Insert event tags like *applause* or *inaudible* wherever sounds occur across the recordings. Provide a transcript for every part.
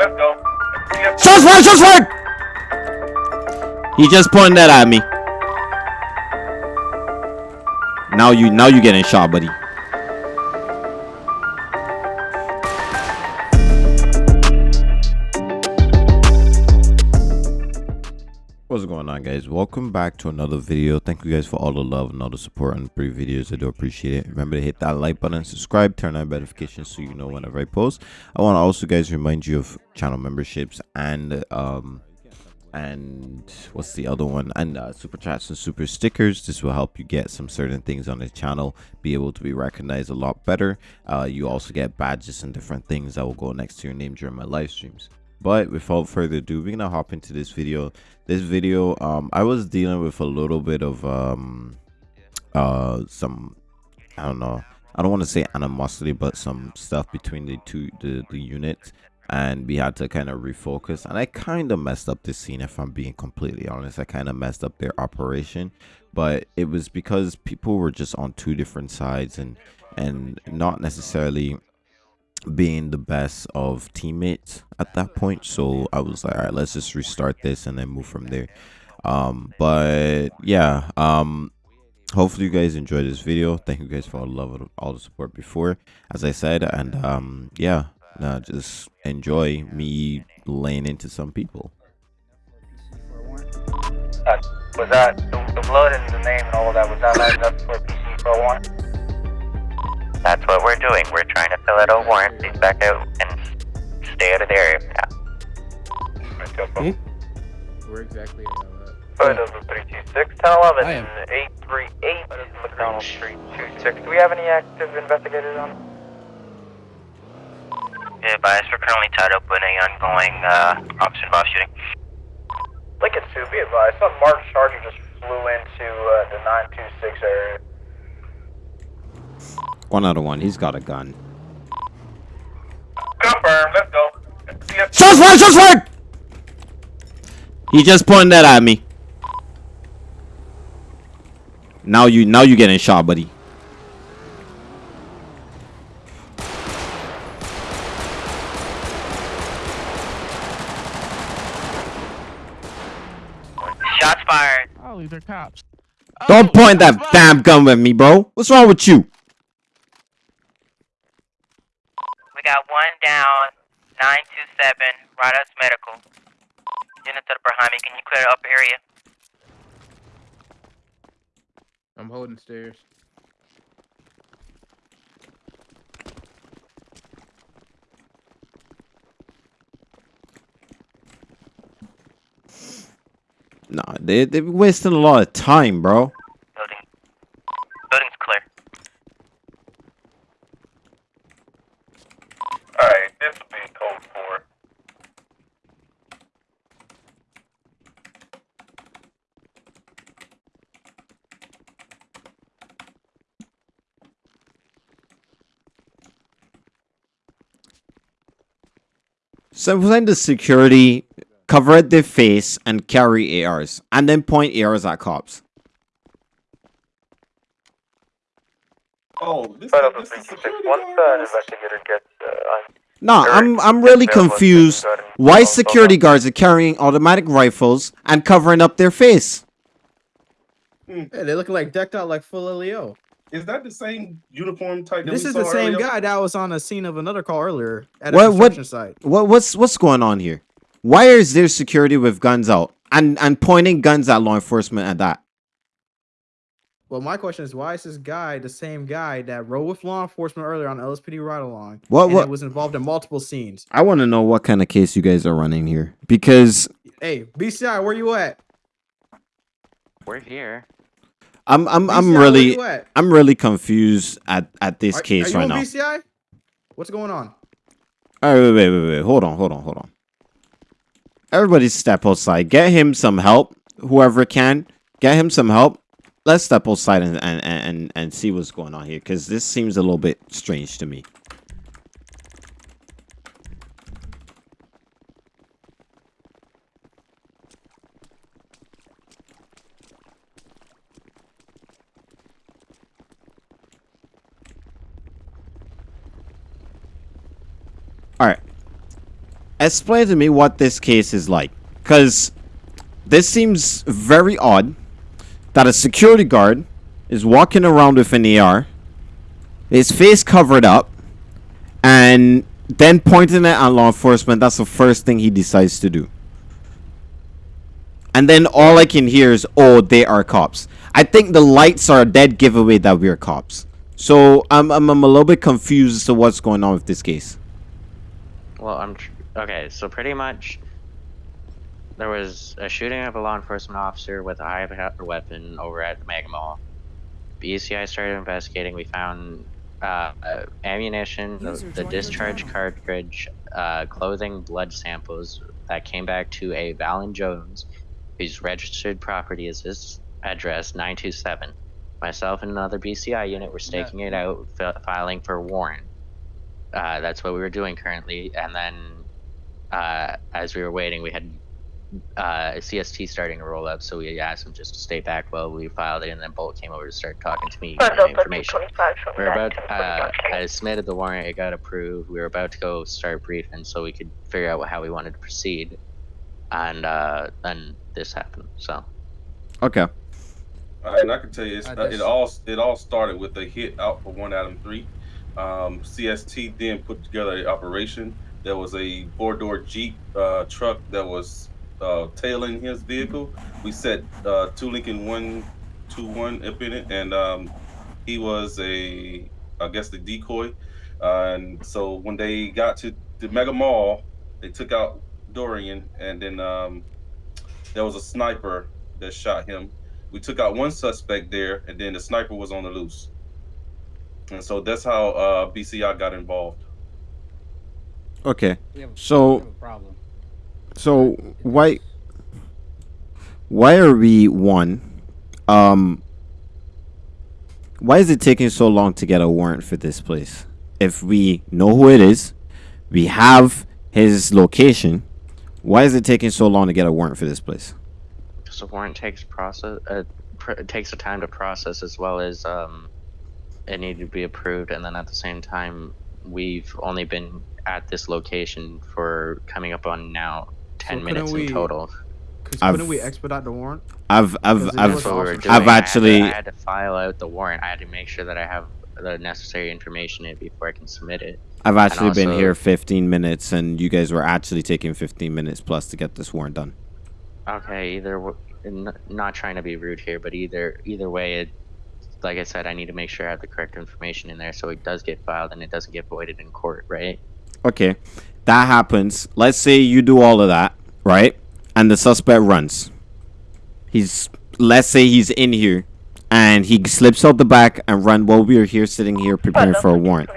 let's go. Shots fired! Shots fired! He just pointed that at me. Now you, now you getting shot, buddy. Welcome back to another video. Thank you guys for all the love and all the support on the previous videos. I do appreciate it. Remember to hit that like button, subscribe, turn on notifications so you know whenever I post. I want to also guys remind you of channel memberships and um and what's the other one and uh, super chats and super stickers this will help you get some certain things on the channel be able to be recognized a lot better uh, you also get badges and different things that will go next to your name during my live streams but without further ado we're gonna hop into this video. This video um i was dealing with a little bit of um uh some i don't know i don't want to say animosity but some stuff between the two the, the units. And we had to kind of refocus. And i kind of messed up this scene if i'm being completely honest. I kind of messed up their operation. But it was because people were just on two different sides and and not necessarily being the best of teammates at that point so i was like all right let's just restart this and then move from there um but yeah um hopefully you guys enjoyed this video thank you guys for all the love all the support before as i said and um yeah just enjoy me laying into some people Uh, was that the, the blood and the name and all of that? Was that up for PC for? That's what we're doing. We're trying to fill out a warrant. Please back out and stay out of the area. Yeah. Let's go. Where exactly are you at? Photos of 326, 1011, I 838, McDonald Street, 26. Do we have any active investigators on? Yeah, bias, we're currently tied up with an ongoing uh, officer involved shooting. Lincoln 2, be advised, some March Charger just flew into uh, the 926 area. One out of one he's got a gun Confirm, let's go. Yes, shots fired shots fired he just pointed that at me now you now you getting shot buddy Shots fired. Oh, these are cops. Don't oh, point that damn gun at me, bro. What's wrong with you? We got one down, 927, Radas Medical. Units that are behind me, can you clear up area? I'm holding stairs. Nah, they they're wasting a lot of time, bro. Building. Building's clear. Alright, this will be code 4. So send the security, cover their face, and carry ARs, and then point ARs at cops. Oh, this, Photos of this is 326, security once guard? uh, an That's- investigator gets on Nah, I'm I'm really confused. security guard and Why security guards are carrying automatic rifles and covering up their face? Hey, they looking like decked out like full Leo. Is that the same uniform type? That This is the same earlier? guy that was on the scene of another call earlier at a What- what- construction site. What what's what's going on here? Why is there security with guns out and and pointing guns at law enforcement at that? Well, my question is, why is this guy the same guy that rode with law enforcement earlier on LSPD ride along? What- and what- was involved in multiple scenes? I want to know what kind of case you guys are running here because Hey, BCI, where you at? We're here. I'm I'm BCI, I'm really? I'm really confused at at this Are, case are right now. BCI? What's going on? All right, wait, wait, wait, wait. Hold on, hold on, hold on. Everybody step outside. Get him some help. Whoever can, get him some help. Let's step outside and and and, and see what's going on here, because this seems a little bit strange to me. All right. Explain to me what this case is like. Because this seems very odd that a security guard is walking around with an AR, his face covered up, and then pointing it at law enforcement. That's the first thing he decides to do. And then all I can hear is, oh, they are cops. I think the lights are a dead giveaway that we're cops. So I'm, I'm, I'm a little bit confused as to what's going on with this case. Well, I'm okay. So pretty much, there was a shooting of a law enforcement officer with a high weapon over at the Mega Mall. BCI started investigating. We found uh, ammunition, the, the discharge cartridge, uh, clothing, blood samples that came back to a Valen Jones, whose registered property is this address 927. Myself and another BCI unit were staking it out, fi- filing for a warrant. Uh, that's what we were doing currently, and then uh, as we were waiting, we had uh, CST starting to roll up, so we asked him just to stay back while we filed it, and then Bolt came over to start talking to me, giving me information. We were about, uh, I submitted the warrant, it got approved. We were about to go start briefing so we could figure out how we wanted to proceed, and uh, then this happened. So Okay. Uh, and I can tell you, it's, uh, it all it all started with a hit out for one Adam three. Um, CST then put together an operation. There was a four door Jeep uh, truck that was uh, tailing his vehicle. We set uh, two Lincoln one two one up in it, and um, he was a I guess the decoy. Uh, and so when they got to the Mega Mall, they took out Dorian, and then um, there was a sniper that shot him we took out one suspect there, and then the sniper was on the loose. And so that's how uh, BCI got involved. Okay. We have, So- we have a problem. So why why are we one? Um why is it taking so long to get a warrant for this place? If we know who it is, we have his location, why is it taking so long to get a warrant for this place? because the warrant takes process, uh, pr- it takes a time to process as well as um, it needed to be approved, and then at the same time, we've only been at this location for coming up on now ten So minutes couldn't in we- total. I've- couldn't we expedite the warrant? I've I've I've was That's what we were I've doing. I've I had to- actually- I had, to, file out the warrant. I had to make sure that I have the necessary information in it before I can submit it. I've actually been here 15 minutes and you guys were actually taking 15 minutes plus to get this warrant done. Okay, either not trying to be rude here, but either either way, it, like I said, I need to make sure I have the correct information in there so it does get filed and it doesn't get voided in court, right? Okay. That happens. Let's say you do all of that, right? And the suspect runs. He's let's say he's in here and he slips out the back and run while we are here sitting here preparing for a warrant.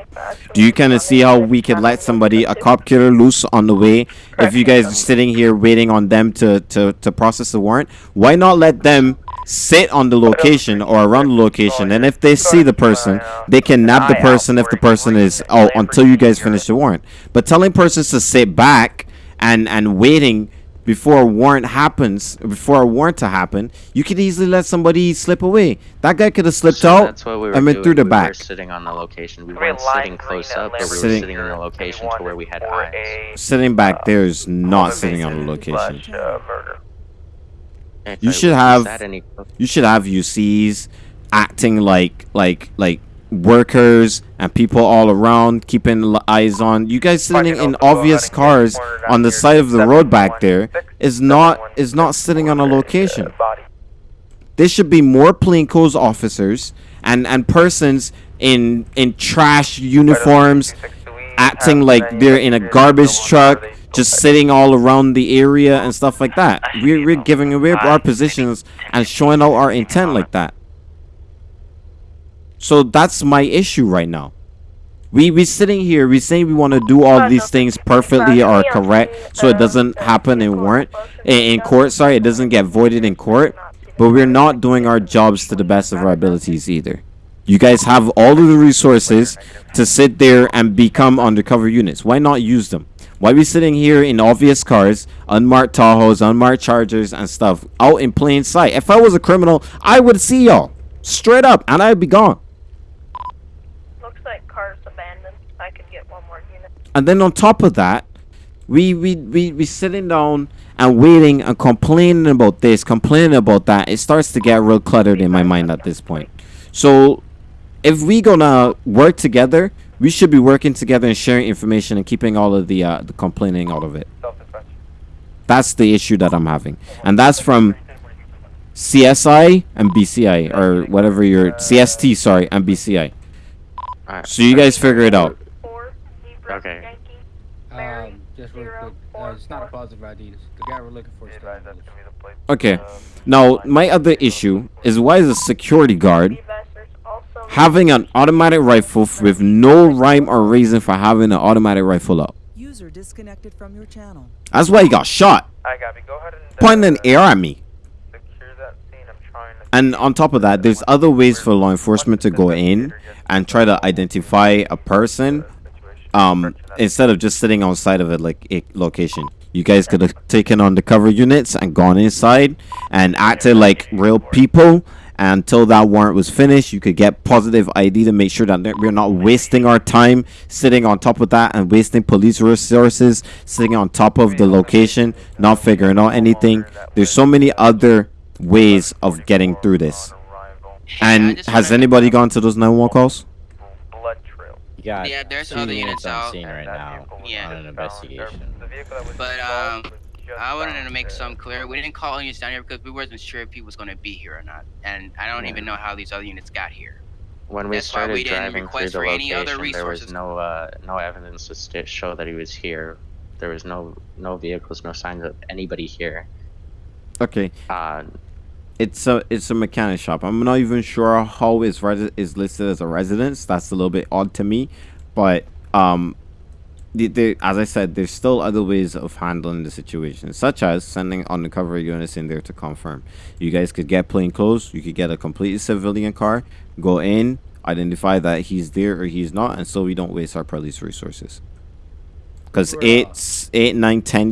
Do you kind of see how we could let somebody, a cop killer, loose on the way if you guys are sitting here waiting on them to, to, to process the warrant? Why not let them sit on the location or around the location and if they see the person, they can nab the person if the person is out until you guys finish the warrant. But telling persons to sit back and, and waiting before a warrant happens, before a warrant to happen, you could easily let somebody slip away. That guy could have slipped So out That's what we were and went doing. through the we back. were sitting on the location. We weren't lime sitting close up, but we were Sitting- sitting in the location to where we had for eyes. Sitting back there is not sitting on the invasion location. Slash, murder. If You I- should have- any- You should have UCs acting like like like workers and people all around keeping eyes on you guys sitting in obvious cars on the side of the road back there is not is not sitting on a location. there should be more plainclothes officers and and persons in in trash uniforms acting like they're in a garbage truck just sitting all around the area and stuff like that. We're, we're giving away our positions and showing out our intent like that. So that's my issue right now. We we sitting here we saying we want to do all these things perfectly or correct so it doesn't happen in warrant in, in court. Sorry it doesn't get voided in court. But we're not doing our jobs to the best of our abilities either. You guys have all of the resources to sit there and become undercover units. Why not use them? Why are we sitting here in obvious cars, unmarked Tahoes, unmarked Chargers, and stuff out in plain sight? If I was a criminal, I would see y'all straight up, and I'd be gone. Looks like car's abandoned. I could get one more unit. And then on top of that, we we we we sitting down and waiting and complaining about this, complaining about that. It starts to get real cluttered in my mind at this point. So if we gonna work together, we should be working together and sharing information and keeping all of the uh, the complaining out of it. Self-defense. That's the issue that I'm having, and that's from CSI and BCI or whatever your CST. Sorry, and BCI. Alright. So you guys figure it out. Okay. Um, just real quick, uh, it's not a positive ID. It's the guy we're looking for is Be still advised on that's the gonna be the plate. Okay. Uh, Now my other issue is why is a security guard having an automatic rifle with no rhyme or reason for having an automatic rifle up? User disconnected from your channel. That's why he got shot, Hi, Gabby. Go ahead and pointing an air at me. secure that scene. I'm trying to. And on top of that, there's other ways for law enforcement to go in and try to identify a person um instead of just sitting on side of it like a location you guys could have taken on the cover units and gone inside and acted like real people until that warrant was finished you could get positive id to make sure that we're not wasting our time sitting on top of that and wasting police resources sitting on top of the location not figuring out anything there's so many other ways of getting through this and has anybody gone to those 911 calls Blood trail. Yeah, there's two other units units on out. scene And right now Yeah. on an investigation. the vehicle that was But, um, was just I wanted to make some clear. We didn't call units down here because we wasn't sure if he was going to be here or not, and I don't Yeah. even know how these other units got here. When we That's why started we didn't driving through request the for any other location, there was resources. no uh, no evidence to show that he was here. There was no no vehicles, no signs of anybody here. okay Uh, it's a it's a mechanic shop. I'm not even sure how is resi- is listed as a residence. That's a little bit odd to me, but um, the, the, as I said, there's still other ways of handling the situation, such as sending undercover units in there to confirm. You guys could get plain clothes. You could get a completely civilian car, go in, identify that he's there or he's not, and so we don't waste our police resources. Because Bruh. eight, s- eight,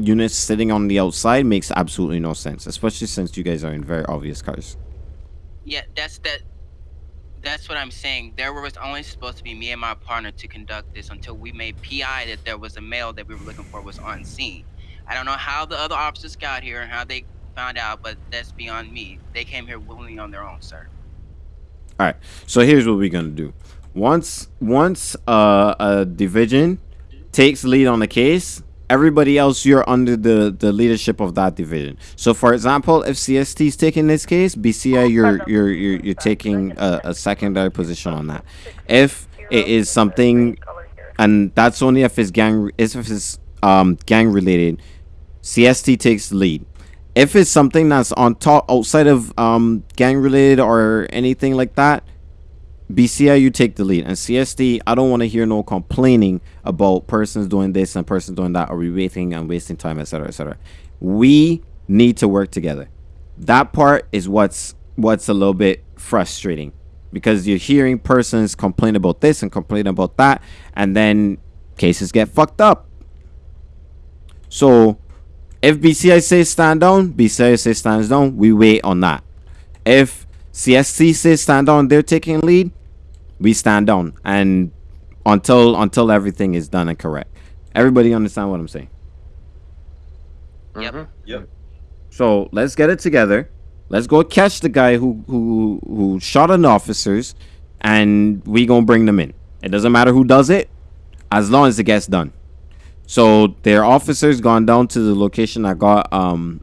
units sitting on the outside makes absolutely no sense, especially since you guys are in very obvious cars. Yeah, that's that. That's what I'm saying. There was only supposed to be me and my partner to conduct this until we made PI that there was a male that we were looking for was on scene. I don't know how the other officers got here and how they found out, but that's beyond me. They came here willingly on their own, sir. All right. So here's what we're gonna do. Once once uh, a division takes lead on the case, everybody else you're under the the leadership of that division. So for example, if CST is taking this case, BCI you're you're you're, you're taking a, a secondary position on that. If it is something, and that's only if it's gang if it's um gang related, CST takes the lead. If it's something that's on top outside of um gang related or anything like that, BCI you take the lead. And CST, I don't want to hear no complaining about persons doing this and persons doing that, or we waiting and wasting time, etc. etc. We need to work together. That part is what's what's a little bit frustrating because you're hearing persons complain about this and complain about that, and then cases get fucked up. So if BCI says stand down, BCI says stands down. We wait on that. If CST says stand down, they're taking lead. We stand down, and until until everything is done and correct. Everybody understand what I'm saying? Yep. mhm. Yep. So let's get it together. Let's go catch the guy who who who shot an officers, and we gonna bring them in. It doesn't matter who does it, as long as it gets done. So their officers gone down to the location that got um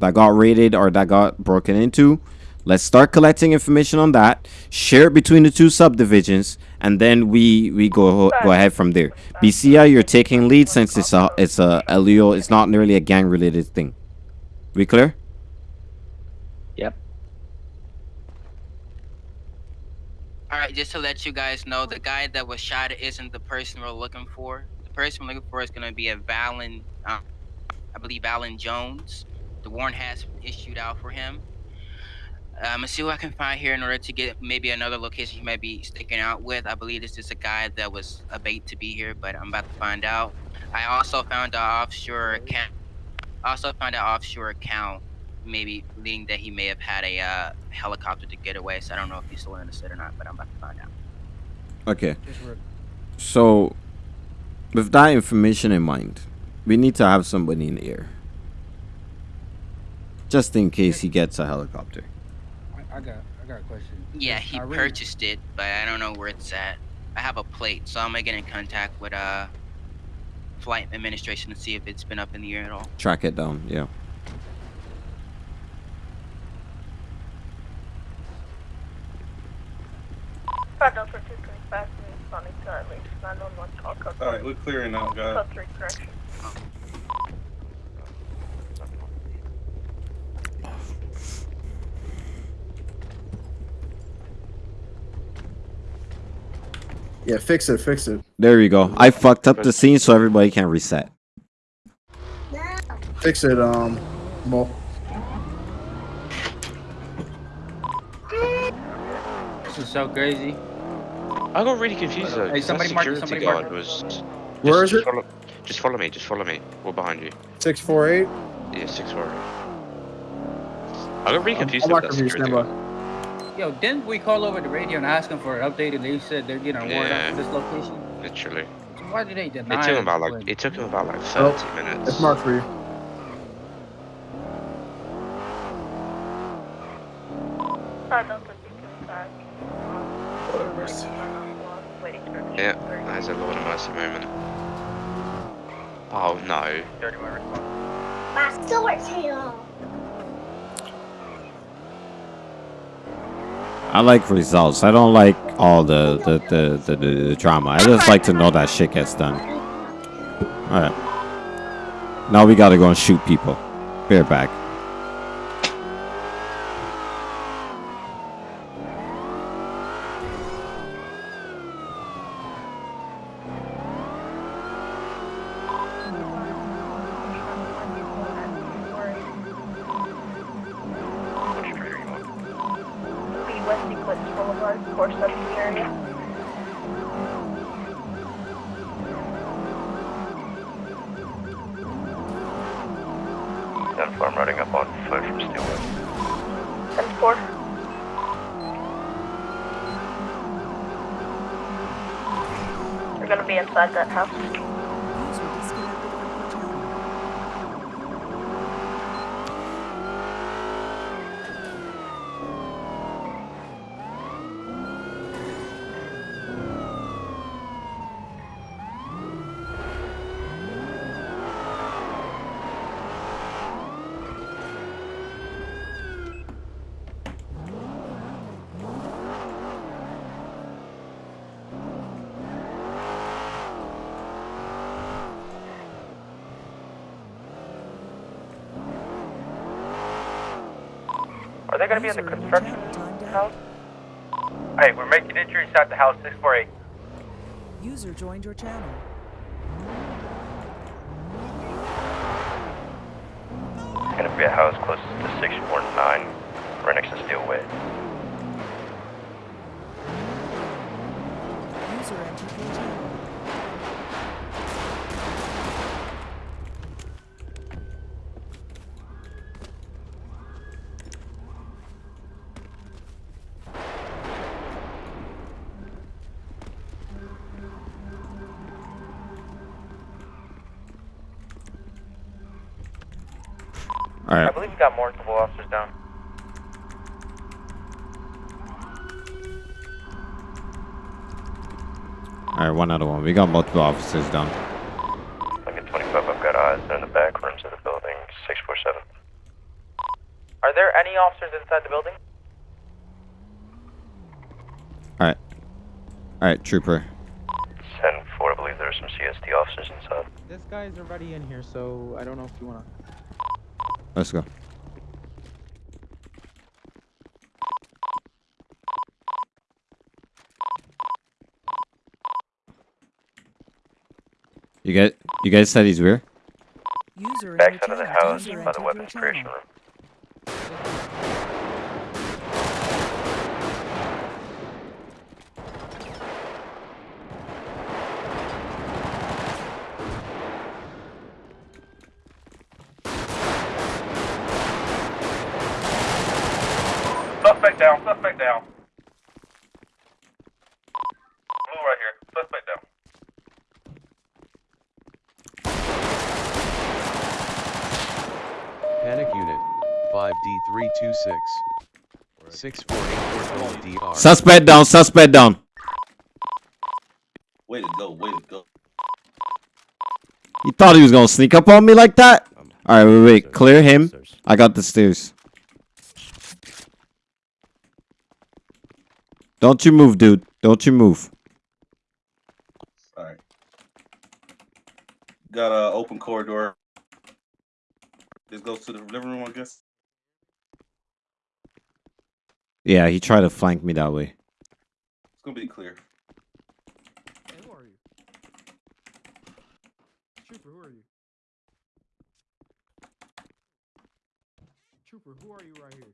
that got raided or that got broken into. Let's start collecting information on that. Share it between the two subdivisions, and then we we go go ahead from there. BCI, you're taking lead since it's a it's a LEO. It's not nearly a gang related thing. We clear? Yep. All right, just to let you guys know, the guy that was shot isn't the person we're looking for. The person we're looking for is going to be a Valen, uh, I believe Valen Jones. The warrant has issued out for him. Uh, I'm gonna see what I can find here in order to get maybe another location he might be sticking out with. I believe this is a guy that was a bait to be here, but I'm about to find out. I also found an offshore account. Also found an offshore account, maybe leading that he may have had a uh, helicopter to get away. So I don't know if he's still in the state or not, but I'm about to find out. Okay. So, with that information in mind, We need to have somebody in the air. Just in case he gets a helicopter. I, I got I got a question. Yeah, he Irene- purchased it, but I don't know where it's at. I have a plate, so I'm gonna get in contact with uh flight administration to see if it's been up in the air at all. Track it down, yeah. Five Delta two three five responding to at least nine one one call code. All right, we're clearing out, guys. Yeah, fix it, fix it. There you go. I fucked up the scene so everybody can reset. Fix it, um, Mo. This is so crazy. I got really confused though. Hey, 'cause somebody that mark somebody guard it. was. Just, Where is just it? Follow, just follow me. Just follow me. We're behind you. 648. Yeah, six four. I got really I'm- I'm, confused I'm about that security guard. Yo, didn't we call over the radio and ask them for an update and they said they're getting a warrant Yeah. out for this location? Literally. So why did they deny It took him about when- like. It took him about like Oh, thirty minutes. It's marked for you. Five Delta two three five. Waiting for Yeah, that is a Lord of Mercy moment. Oh no. Thirty-one response. My sword tail. I like results. I don't like all the the, the, the, the, the drama. I just like to know that shit gets done. Alright. Now we gotta go and shoot people. Bear back. That house. They gonna be in the User in your construction channel timed out. house? Hey, we're making entry inside the house, six four eight. User joined your channel. It's gonna be a house closest to six four nine, right next to Steelway. User entered your channel. Got multiple officers down. Alright, one other one. We got multiple officers down. Like at twenty five, I've got eyes. They're in the back rooms of the building. Six four seven. Are there any officers inside the building? Alright. Alright, trooper. 10-4, I believe there are some CST officers inside. This guy's already in here, so I don't know if you wanna. Let's go. You guys, you said he's where? User in your Backside of the house by the weapons creation room. Suspect down. Suspect down. Blue right here. Suspect down. Panic Unit 5D326 648 Suspect down. Suspect down. Way to go, way to go. You thought he was gonna sneak up on me like that? All right, wait, wait. Clear him. I got the stairs. Don't you move, dude. Don't you move. Alright. Got a open corridor. This goes to the living room, I guess. Yeah, he tried to flank me that way. It's gonna be clear. Hey, who are you? Trooper, who are you? Trooper, who are you right here?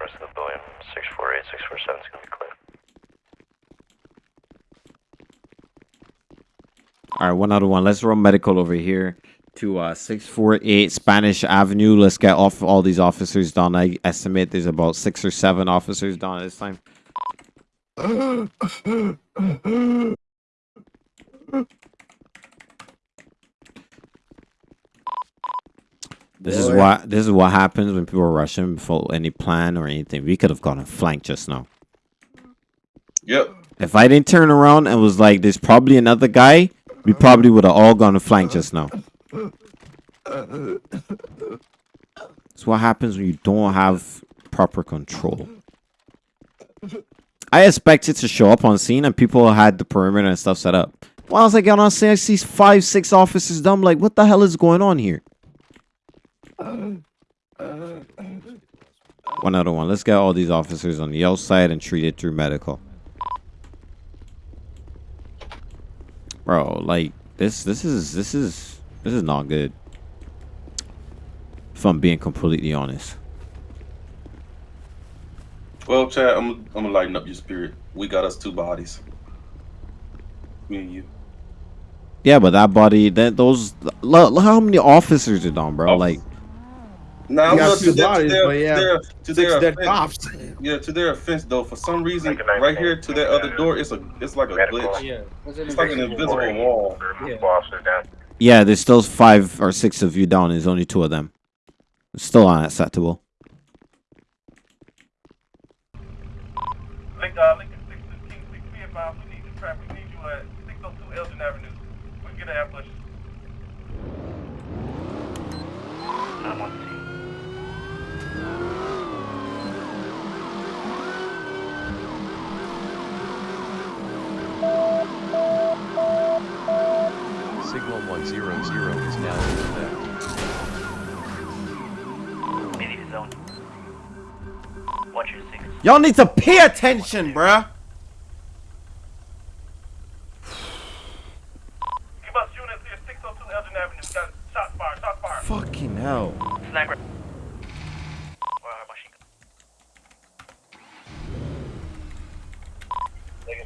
Rest of the building, 648, 647 is gonna be clear. All right, one other one. Let's run medical over here to uh 648 Spanish Avenue. Let's get off all these officers down. I estimate there's about six or seven officers down at this time. This is what this is what happens when people are rushing before any plan or anything. We could have gone and flanked just now. Yep. If I didn't turn around and was like, "There's probably another guy," we probably would have all gone to flank just now. It's what happens when you don't have proper control. I expected to show up on scene and people had the perimeter and stuff set up. Well, I was like, on scene, I see five, six officers dumb. Like, what the hell is going on here? One other one. Let's get all these officers on the outside and treat it through medical. Bro, like this this is this is this is not good. If I'm being completely honest. Well, Chad, I'm I'm gonna lighten up your spirit. We got us two bodies. Me and you. Yeah, but that body, that those, look, look how many officers are down, bro. Like, Now, You got look, two to their, to bodies, their, but yeah, to their, to six their dead offense, cops. yeah, to their offense though, for some reason, right here to that other door, it's a, it's like a glitch. Yeah. It's like an invisible invisible wall. wall. Yeah. Officers down. yeah, there's still five or six of you down. There's only two of them. It's still unacceptable. Link, uh, Lincoln 615, 6 be advised, we need the traffic, we need you at 602 Elgin Avenue. We can get an ambush. Signal 100 is now in effect. Immediate zone. Watch your six. Y'all need to pay attention, bruh. Give us units here, 602 Elgin Avenue. We got shot fire, shot fire. Fucking hell. Sniper. Wow, machine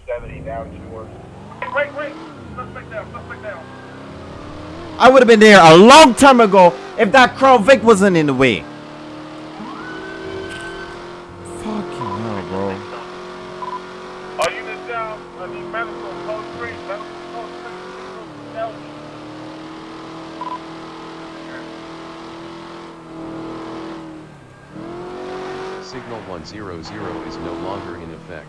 70 down to work. Wait, wait, suspect down, suspect down. I would have been there a long time ago if that Crown Vic wasn't in the way. Fucking hell, bro. All units down, I need medical, code 3, medical, code 3, 602 Elgin. Signal 100 is no longer in effect.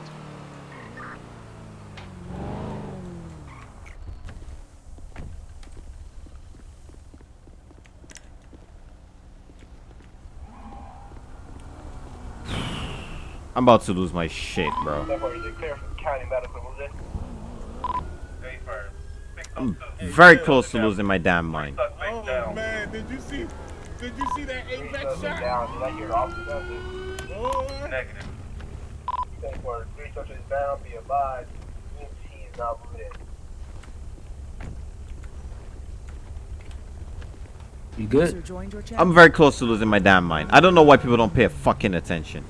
I'm about to lose my shit, bro. Therefore, is it clear from county medical? Was it? Hey, fire. I'm very close to losing my damn mind. Suspect down. Man, did you see? Did you see that Three AVAC suspects shot? down. Did I hear officers out there? Boy. Negative. Three suspects down. Be advised. EMT is not moving. You good? joined your channel. I'm very close to losing my damn mind. I don't know why people don't pay a fucking attention.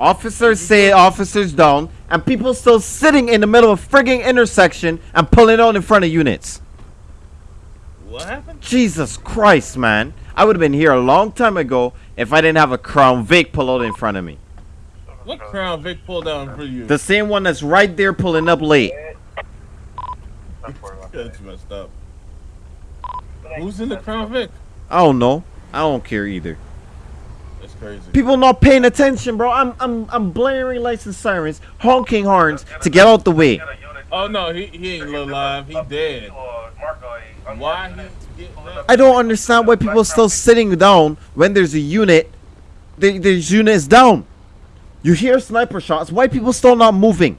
Officers say officers down, and people still sitting in the middle of frigging intersection and pulling on in front of units. What happened? Jesus Christ, man. I would have been here a long time ago if I didn't have a Crown Vic pull out in front of me. What Crown Vic pulled down for you? The same one that's right there pulling up late. *laughs* That's messed up. Who's in the Crown Vic? I don't know. I don't care either. That's crazy. People not paying attention, bro. I'm I'm I'm blaring license sirens, honking horns to get out the way. Oh no, he, he ain't alive. He dead. Why he getting up? I don't understand why people are still sitting down when there's a unit. The there's is down. You hear sniper shots. Why people still not moving?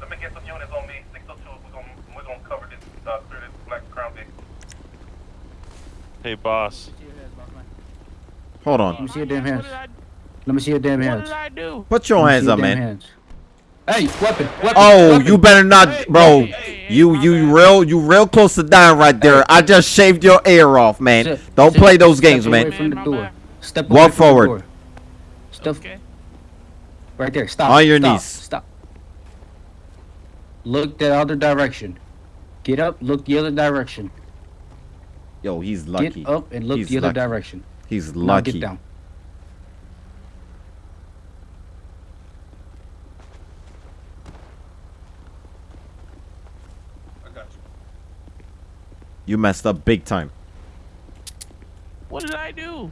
Let me get some units on me. 602. We're gonna we're gonna cover this uh, clear this black crown Vic. Hey, boss. Hold on. Let me see your damn hands. Let me see your damn hands. I do? Put your hands see up, man. hands. Hey, weapon, weapon. Oh, weapon. you better not, bro. You you real you real close to dying right there. I just shaved your ear off, man. Sit- Don't sit- play those step games, away man. From the door. Step Walk from forward. door. Step. Right there. Stop. On your stop, knees. Stop. Look the other direction. Get up. Look the other direction. Yo, he's lucky. Get up and look He's the other lucky. direction. He's Now lucky. get down. I got you. You messed up big time. What did I do?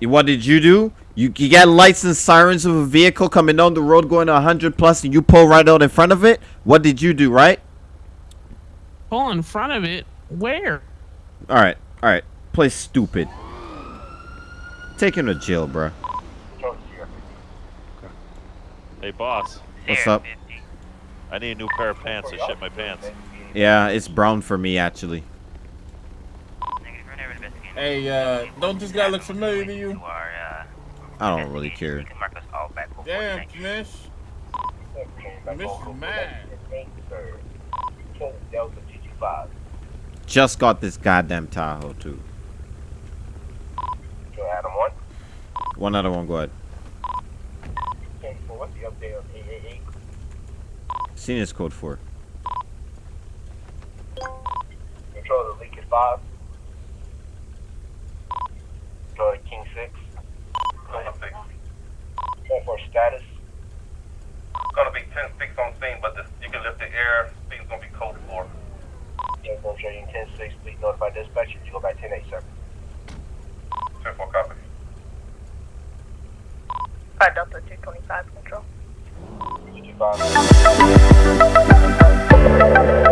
What did you do? You, you got lights and sirens of a vehicle coming down the road going 100 plus and you pull right out in front of it? What did you do, right? Pull in front of it. Where? Alright, alright. Play stupid. Take him to jail, bro. Hey, boss. What's up? I need a new pair of pants. I shit my pants. Yeah, it's brown for me, actually. Hey, uh, don't this guy look familiar to you? I don't really care. Damn, Mish. Mish is mad. Just got this goddamn Tahoe, too. Adam one. One other one, go ahead. Okay, so what's the update on 888? Senior's code 4. Control the leak is five. Control the king six. Control six. Ten for status. Gonna be ten six on scene, but this you can lift the air. Speed's gonna be code four. Ten four showing ten six. Please notify dispatcher. You go back ten eight sir. Ten four copy. 5 Delta 225 Control. 25.